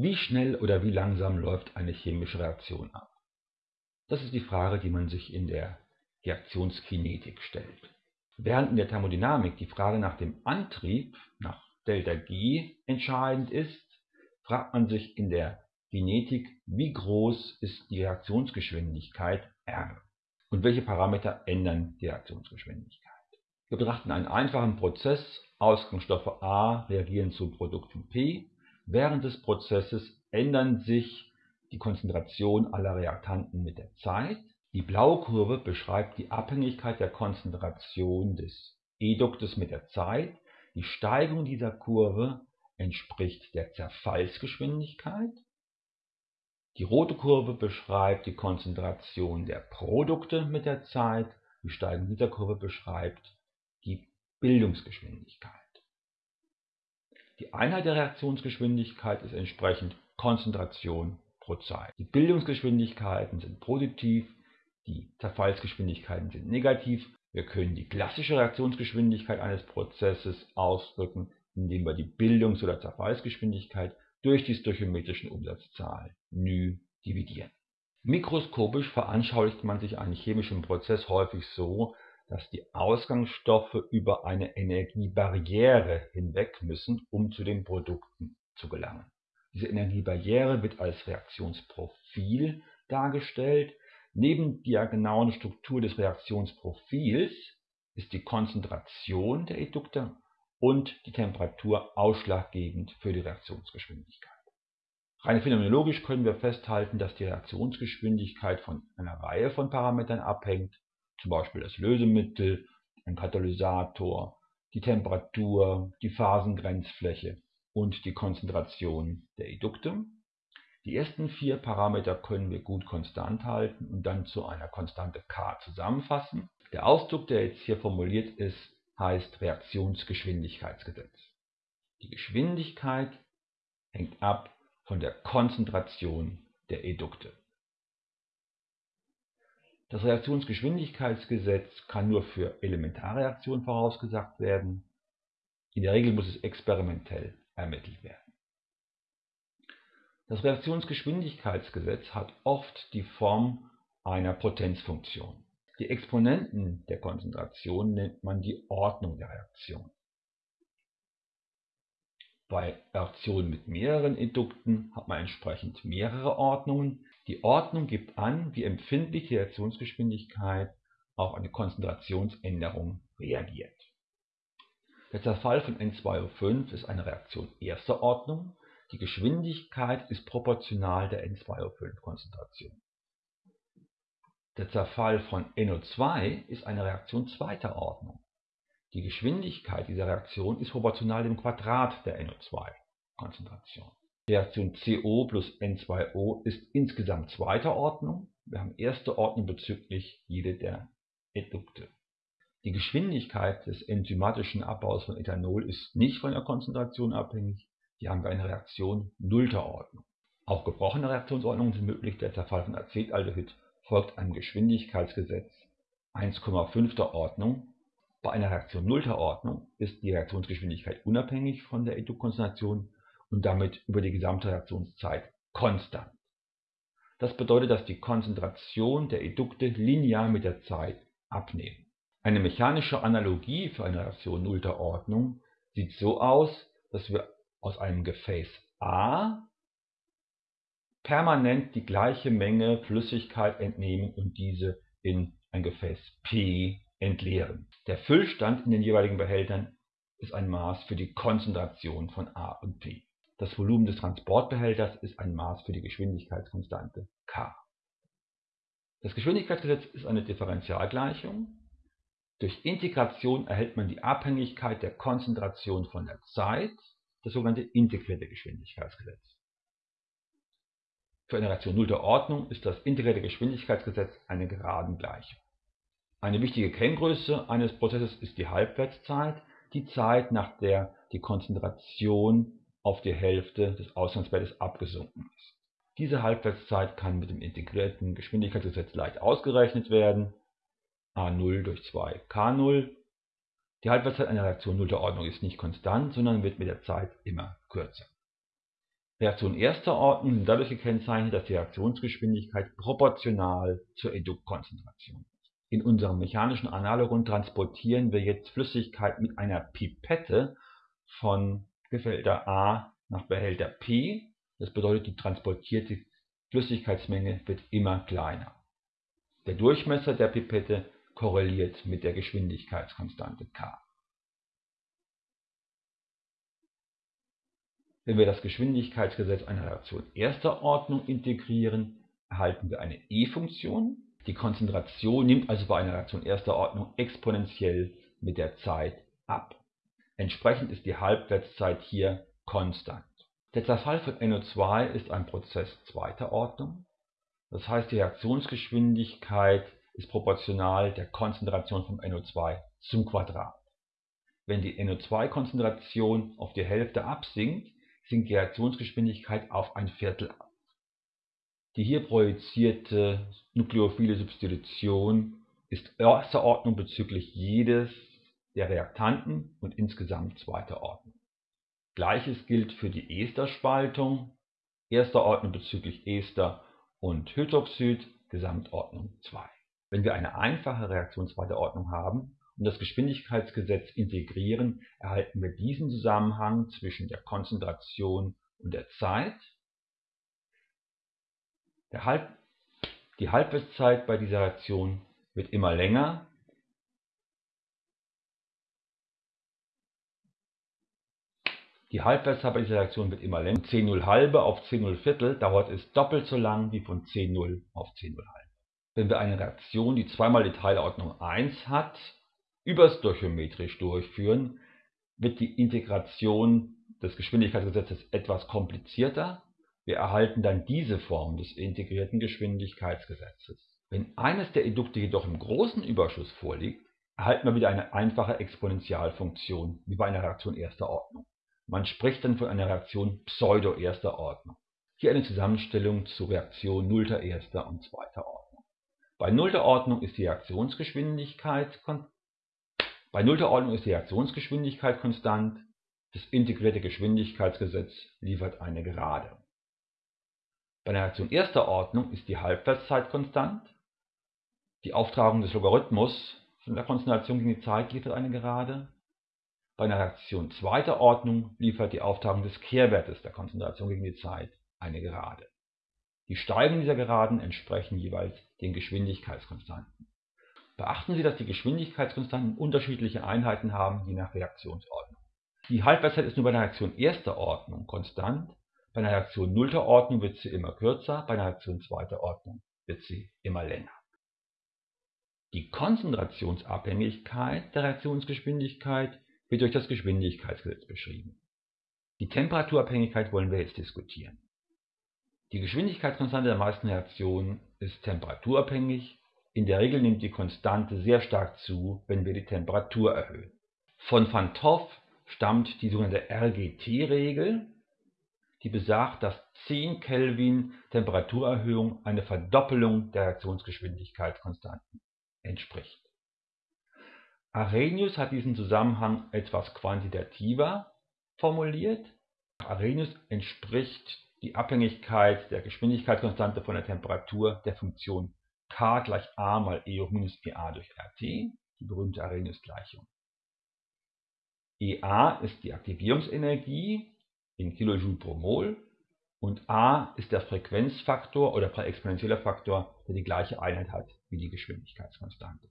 Wie schnell oder wie langsam läuft eine chemische Reaktion ab? Das ist die Frage, die man sich in der Reaktionskinetik stellt. Während in der Thermodynamik die Frage nach dem Antrieb, nach ΔG, entscheidend ist, fragt man sich in der Kinetik, wie groß ist die Reaktionsgeschwindigkeit R und welche Parameter ändern die Reaktionsgeschwindigkeit. Wir betrachten einen einfachen Prozess, Ausgangsstoffe A reagieren zu Produkten P Während des Prozesses ändern sich die Konzentration aller Reaktanten mit der Zeit. Die blaue Kurve beschreibt die Abhängigkeit der Konzentration des Eduktes mit der Zeit. Die Steigung dieser Kurve entspricht der Zerfallsgeschwindigkeit. Die rote Kurve beschreibt die Konzentration der Produkte mit der Zeit. Die Steigung dieser Kurve beschreibt die Bildungsgeschwindigkeit. Die Einheit der Reaktionsgeschwindigkeit ist entsprechend Konzentration pro Zeit. Die Bildungsgeschwindigkeiten sind positiv, die Zerfallsgeschwindigkeiten sind negativ. Wir können die klassische Reaktionsgeschwindigkeit eines Prozesses ausdrücken, indem wir die Bildungs- oder Zerfallsgeschwindigkeit durch die stöchiometrischen Umsatzzahl ν dividieren. Mikroskopisch veranschaulicht man sich einen chemischen Prozess häufig so, dass die Ausgangsstoffe über eine Energiebarriere hinweg müssen, um zu den Produkten zu gelangen. Diese Energiebarriere wird als Reaktionsprofil dargestellt. Neben der genauen Struktur des Reaktionsprofils ist die Konzentration der Edukte und die Temperatur ausschlaggebend für die Reaktionsgeschwindigkeit. Rein phänomenologisch können wir festhalten, dass die Reaktionsgeschwindigkeit von einer Reihe von Parametern abhängt zum Beispiel das Lösemittel, ein Katalysator, die Temperatur, die Phasengrenzfläche und die Konzentration der Edukte. Die ersten vier Parameter können wir gut konstant halten und dann zu einer Konstante k zusammenfassen. Der Ausdruck, der jetzt hier formuliert ist, heißt Reaktionsgeschwindigkeitsgesetz. Die Geschwindigkeit hängt ab von der Konzentration der Edukte. Das Reaktionsgeschwindigkeitsgesetz kann nur für Elementarreaktionen vorausgesagt werden. In der Regel muss es experimentell ermittelt werden. Das Reaktionsgeschwindigkeitsgesetz hat oft die Form einer Potenzfunktion. Die Exponenten der Konzentration nennt man die Ordnung der Reaktion. Bei Reaktionen mit mehreren Edukten hat man entsprechend mehrere Ordnungen. Die Ordnung gibt an, wie empfindlich die Reaktionsgeschwindigkeit auf eine Konzentrationsänderung reagiert. Der Zerfall von N2O5 ist eine Reaktion erster Ordnung. Die Geschwindigkeit ist proportional der N2O5-Konzentration. Der Zerfall von NO2 ist eine Reaktion zweiter Ordnung. Die Geschwindigkeit dieser Reaktion ist proportional dem Quadrat der NO2-Konzentration. Reaktion CO plus N2O ist insgesamt zweiter Ordnung. Wir haben erste Ordnung bezüglich jede der Edukte. Die Geschwindigkeit des enzymatischen Abbaus von Ethanol ist nicht von der Konzentration abhängig. Hier haben wir eine Reaktion nullter Ordnung. Auch gebrochene Reaktionsordnungen sind möglich. Der Zerfall von Acetaldehyd folgt einem Geschwindigkeitsgesetz 1,5. Ordnung. Bei einer Reaktion nullter Ordnung ist die Reaktionsgeschwindigkeit unabhängig von der Edukkonzentration und damit über die gesamte Reaktionszeit konstant. Das bedeutet, dass die Konzentration der Edukte linear mit der Zeit abnehmen. Eine mechanische Analogie für eine Reaktion nullter Ordnung sieht so aus, dass wir aus einem Gefäß A permanent die gleiche Menge Flüssigkeit entnehmen und diese in ein Gefäß P entleeren. Der Füllstand in den jeweiligen Behältern ist ein Maß für die Konzentration von A und P. Das Volumen des Transportbehälters ist ein Maß für die Geschwindigkeitskonstante k. Das Geschwindigkeitsgesetz ist eine Differentialgleichung. Durch Integration erhält man die Abhängigkeit der Konzentration von der Zeit, das sogenannte integrierte Geschwindigkeitsgesetz. Für eine Reaktion nullter Ordnung ist das integrierte Geschwindigkeitsgesetz eine Geradengleichung. Eine wichtige Kenngröße eines Prozesses ist die Halbwertszeit, die Zeit, nach der die Konzentration auf die Hälfte des Ausgangswertes abgesunken ist. Diese Halbwertszeit kann mit dem integrierten Geschwindigkeitsgesetz leicht ausgerechnet werden. a0 durch 2 k0. Die Halbwertszeit einer Reaktion nullter Ordnung ist nicht konstant, sondern wird mit der Zeit immer kürzer. Reaktionen erster Ordnung sind dadurch gekennzeichnet, dass die Reaktionsgeschwindigkeit proportional zur Eduktkonzentration ist. In unserem mechanischen Analogon transportieren wir jetzt Flüssigkeit mit einer Pipette von Behälter A nach Behälter P. Das bedeutet, die transportierte Flüssigkeitsmenge wird immer kleiner. Der Durchmesser der Pipette korreliert mit der Geschwindigkeitskonstante k. Wenn wir das Geschwindigkeitsgesetz einer Reaktion erster Ordnung integrieren, erhalten wir eine e-Funktion. Die Konzentration nimmt also bei einer Reaktion erster Ordnung exponentiell mit der Zeit ab. Entsprechend ist die Halbwertszeit hier konstant. Der Zerfall von NO2 ist ein Prozess zweiter Ordnung. Das heißt, die Reaktionsgeschwindigkeit ist proportional der Konzentration von NO2 zum Quadrat. Wenn die NO2-Konzentration auf die Hälfte absinkt, sinkt die Reaktionsgeschwindigkeit auf ein Viertel ab. Die hier projizierte nukleophile Substitution ist erster Ordnung bezüglich jedes der Reaktanten und insgesamt zweiter Ordnung. Gleiches gilt für die Esterspaltung, erster Ordnung bezüglich Ester und Hydroxid, Gesamtordnung 2. Wenn wir eine einfache Reaktion zweiter Ordnung haben und das Geschwindigkeitsgesetz integrieren, erhalten wir diesen Zusammenhang zwischen der Konzentration und der Zeit. Der Halb die Halbwertszeit bei dieser Reaktion wird immer länger. Die Reaktion wird immer länger. 10 halbe auf 10 Viertel dauert es doppelt so lang wie von 10 auf 10 halbe. Wenn wir eine Reaktion, die zweimal die Teilordnung 1 hat, überstöchiometrisch durchführen, wird die Integration des Geschwindigkeitsgesetzes etwas komplizierter. Wir erhalten dann diese Form des integrierten Geschwindigkeitsgesetzes. Wenn eines der Edukte jedoch im großen Überschuss vorliegt, erhalten wir wieder eine einfache Exponentialfunktion, wie bei einer Reaktion erster Ordnung. Man spricht dann von einer Reaktion pseudo-erster Ordnung. Hier eine Zusammenstellung zu Reaktion nullter erster und zweiter Ordnung. Bei nullter Ordnung ist die Reaktionsgeschwindigkeit bei nullter Ordnung ist die Reaktionsgeschwindigkeit konstant, das integrierte Geschwindigkeitsgesetz liefert eine Gerade. Bei einer Reaktion erster Ordnung ist die Halbwertszeit konstant, die Auftragung des Logarithmus von der Konzentration gegen die Zeit liefert eine Gerade. Bei einer Reaktion zweiter Ordnung liefert die Auftragung des Kehrwertes der Konzentration gegen die Zeit eine Gerade. Die Steigungen dieser Geraden entsprechen jeweils den Geschwindigkeitskonstanten. Beachten Sie, dass die Geschwindigkeitskonstanten unterschiedliche Einheiten haben, je nach Reaktionsordnung. Die Halbwertszeit ist nur bei einer Reaktion erster Ordnung konstant, bei einer Reaktion nullter Ordnung wird sie immer kürzer, bei einer Reaktion zweiter Ordnung wird sie immer länger. Die Konzentrationsabhängigkeit der Reaktionsgeschwindigkeit wird durch das Geschwindigkeitsgesetz beschrieben. Die Temperaturabhängigkeit wollen wir jetzt diskutieren. Die Geschwindigkeitskonstante der meisten Reaktionen ist temperaturabhängig in der Regel nimmt die Konstante sehr stark zu, wenn wir die Temperatur erhöhen. Von Van 't Hoff stammt die sogenannte RGT-Regel, die besagt, dass 10 Kelvin Temperaturerhöhung eine Verdoppelung der Reaktionsgeschwindigkeitskonstanten entspricht. Arrhenius hat diesen Zusammenhang etwas quantitativer formuliert. Arrhenius entspricht die Abhängigkeit der Geschwindigkeitskonstante von der Temperatur der Funktion k gleich a mal E hoch minus EA durch RT, die berühmte Arrhenius-Gleichung. EA ist die Aktivierungsenergie in Kilojoule pro Mol und A ist der Frequenzfaktor oder exponentieller Faktor, der die gleiche Einheit hat wie die Geschwindigkeitskonstante.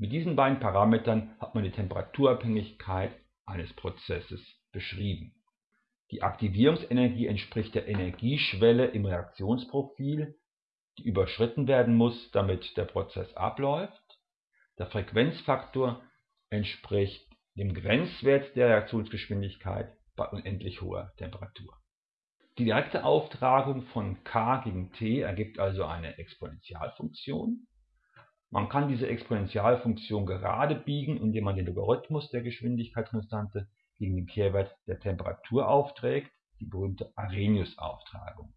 Mit diesen beiden Parametern hat man die Temperaturabhängigkeit eines Prozesses beschrieben. Die Aktivierungsenergie entspricht der Energieschwelle im Reaktionsprofil die überschritten werden muss, damit der Prozess abläuft. Der Frequenzfaktor entspricht dem Grenzwert der Reaktionsgeschwindigkeit bei unendlich hoher Temperatur. Die direkte Auftragung von k gegen t ergibt also eine Exponentialfunktion. Man kann diese Exponentialfunktion gerade biegen, indem man den Logarithmus der Geschwindigkeitskonstante gegen den Kehrwert der Temperatur aufträgt, die berühmte Arrhenius-Auftragung.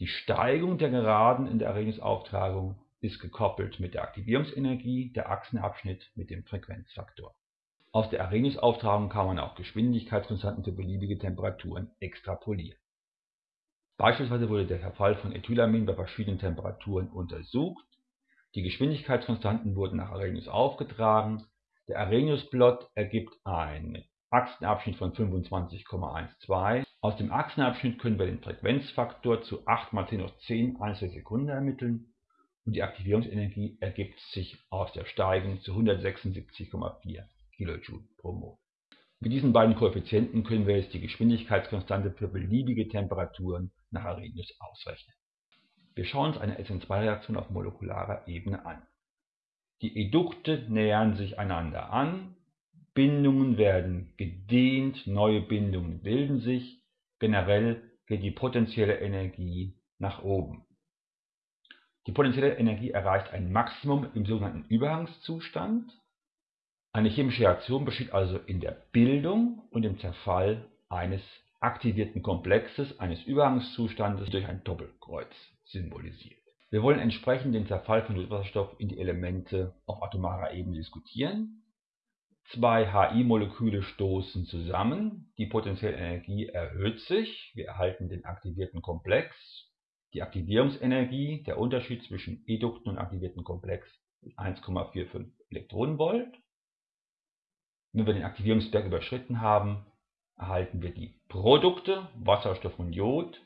Die Steigung der Geraden in der Erregungsauftragung ist gekoppelt mit der Aktivierungsenergie, der Achsenabschnitt mit dem Frequenzfaktor. Aus der Arrhenius-Auftragung kann man auch Geschwindigkeitskonstanten für beliebige Temperaturen extrapolieren. Beispielsweise wurde der Verfall von Ethylamin bei verschiedenen Temperaturen untersucht. Die Geschwindigkeitskonstanten wurden nach Arrhenius aufgetragen. Der Arrhenius-Plot ergibt einen Achsenabschnitt von 25,12. Aus dem Achsenabschnitt können wir den Frequenzfaktor zu 8 mal 10 hoch 10 Einzelsekunden ermitteln und die Aktivierungsenergie ergibt sich aus der Steigung zu 176,4 kJ pro Mol. Mit diesen beiden Koeffizienten können wir jetzt die Geschwindigkeitskonstante für beliebige Temperaturen nach Arrhenius ausrechnen. Wir schauen uns eine SN2-Reaktion auf molekularer Ebene an. Die Edukte nähern sich einander an, Bindungen werden gedehnt, neue Bindungen bilden sich, generell geht die potenzielle Energie nach oben. Die potenzielle Energie erreicht ein Maximum im sogenannten Übergangszustand. Eine chemische Reaktion besteht also in der Bildung und dem Zerfall eines aktivierten Komplexes, eines Übergangszustandes durch ein Doppelkreuz symbolisiert. Wir wollen entsprechend den Zerfall von Wasserstoff in die Elemente auf atomarer Ebene diskutieren. Zwei HI-Moleküle stoßen zusammen, die potenzielle Energie erhöht sich, wir erhalten den aktivierten Komplex die Aktivierungsenergie, der Unterschied zwischen edukten und aktivierten Komplex, ist 1,45 Elektronenvolt. Wenn wir den Aktivierungsberg überschritten haben, erhalten wir die Produkte, Wasserstoff und Jod.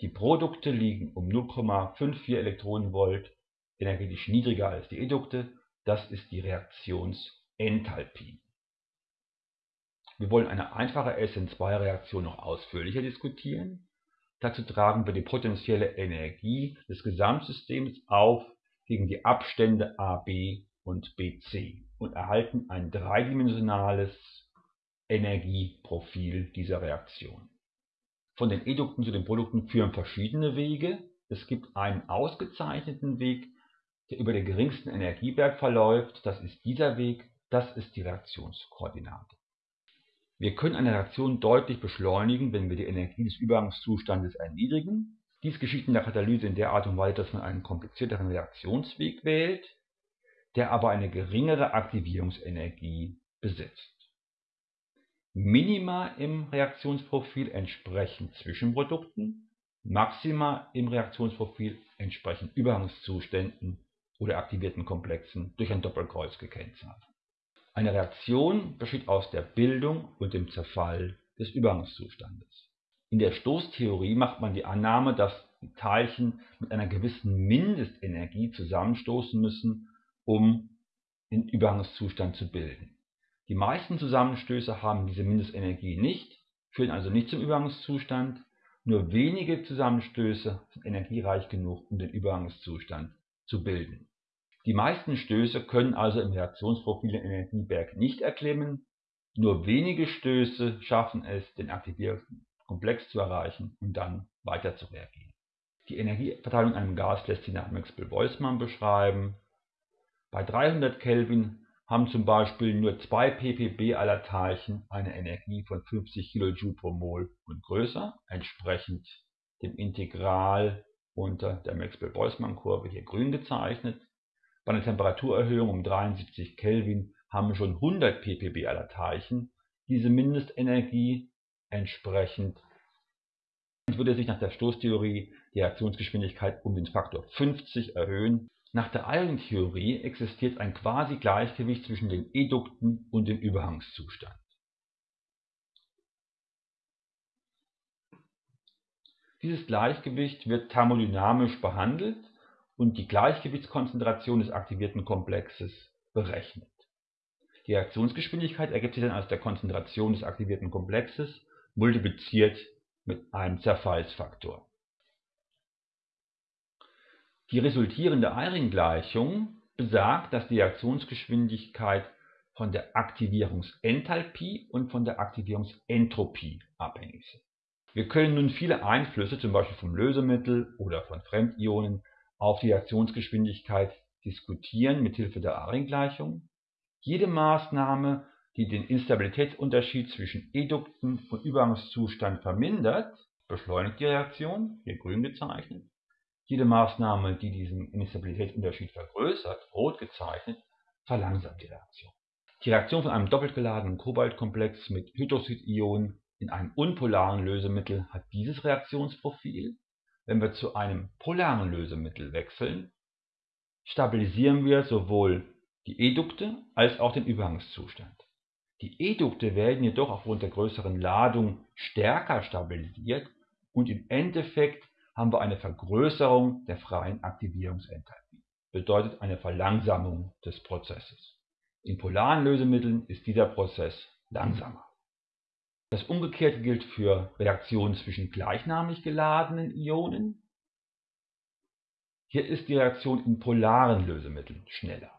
Die Produkte liegen um 0,54 Elektronenvolt energetisch niedriger als die Edukte. Das ist die Reaktionsenthalpie. Wir wollen eine einfache SN2-Reaktion noch ausführlicher diskutieren. Dazu tragen wir die potenzielle Energie des Gesamtsystems auf gegen die Abstände AB und BC und erhalten ein dreidimensionales Energieprofil dieser Reaktion. Von den Edukten zu den Produkten führen verschiedene Wege. Es gibt einen ausgezeichneten Weg, der über den geringsten Energieberg verläuft. Das ist dieser Weg, das ist die Reaktionskoordinate. Wir können eine Reaktion deutlich beschleunigen, wenn wir die Energie des Übergangszustandes erniedrigen. Dies geschieht in der Katalyse in der Art und Weise, dass man einen komplizierteren Reaktionsweg wählt, der aber eine geringere Aktivierungsenergie besitzt. Minima im Reaktionsprofil entsprechen Zwischenprodukten, Maxima im Reaktionsprofil entsprechen Übergangszuständen oder aktivierten Komplexen durch ein Doppelkreuz gekennzeichnet. Eine Reaktion besteht aus der Bildung und dem Zerfall des Übergangszustandes. In der Stoßtheorie macht man die Annahme, dass Teilchen mit einer gewissen Mindestenergie zusammenstoßen müssen, um den Übergangszustand zu bilden. Die meisten Zusammenstöße haben diese Mindestenergie nicht, führen also nicht zum Übergangszustand. Nur wenige Zusammenstöße sind energiereich genug, um den Übergangszustand zu bilden die meisten Stöße können also im Reaktionsprofil den Energieberg nicht erklimmen, nur wenige Stöße schaffen es, den aktivierten Komplex zu erreichen und dann weiter zu reagieren. Die Energieverteilung in einem Gas lässt sich nach Maxwell-Boltzmann beschreiben. Bei 300 Kelvin haben zum Beispiel nur 2 ppb aller Teilchen eine Energie von 50 kJ pro Mol und größer, entsprechend dem Integral unter der Maxwell-Boltzmann-Kurve hier grün gezeichnet. Bei einer Temperaturerhöhung um 73 Kelvin haben schon 100 ppb aller Teilchen diese Mindestenergie entsprechend würde sich nach der Stoßtheorie die Reaktionsgeschwindigkeit um den Faktor 50 erhöhen. Nach der Eilentheorie existiert ein Quasi-Gleichgewicht zwischen den Edukten und dem Übergangszustand. Dieses Gleichgewicht wird thermodynamisch behandelt und die Gleichgewichtskonzentration des aktivierten Komplexes berechnet. Die Reaktionsgeschwindigkeit ergibt sich dann aus der Konzentration des aktivierten Komplexes multipliziert mit einem Zerfallsfaktor. Die resultierende Eyring-Gleichung besagt, dass die Reaktionsgeschwindigkeit von der Aktivierungsenthalpie und von der Aktivierungsentropie abhängig sind. Wir können nun viele Einflüsse, zum Beispiel vom Lösemittel oder von Fremdionen, auf die Reaktionsgeschwindigkeit diskutieren mithilfe der Eyring-Gleichung. Jede Maßnahme, die den Instabilitätsunterschied zwischen Edukten und Übergangszustand vermindert, beschleunigt die Reaktion, hier grün gezeichnet. Jede Maßnahme, die diesen Instabilitätsunterschied vergrößert, rot gezeichnet, verlangsamt die Reaktion. Die Reaktion von einem doppelt geladenen Kobaltkomplex mit Hydroxidionen in einem unpolaren Lösemittel hat dieses Reaktionsprofil. Wenn wir zu einem polaren Lösemittel wechseln, stabilisieren wir sowohl die Edukte als auch den Übergangszustand. Die Edukte werden jedoch aufgrund der größeren Ladung stärker stabilisiert und im Endeffekt haben wir eine Vergrößerung der freien Aktivierungsenthalpie, bedeutet eine Verlangsamung des Prozesses. In polaren Lösemitteln ist dieser Prozess langsamer. Das Umgekehrte gilt für Reaktionen zwischen gleichnamig geladenen Ionen. Hier ist die Reaktion in polaren Lösemitteln schneller.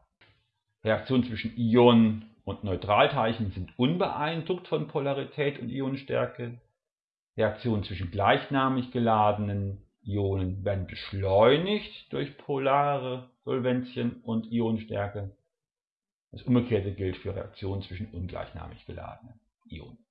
Reaktionen zwischen Ionen und Neutralteilchen sind unbeeindruckt von Polarität und Ionenstärke. Reaktionen zwischen gleichnamig geladenen Ionen werden beschleunigt durch polare Solvenzien und Ionenstärke. Das Umgekehrte gilt für Reaktionen zwischen ungleichnamig geladenen Ionen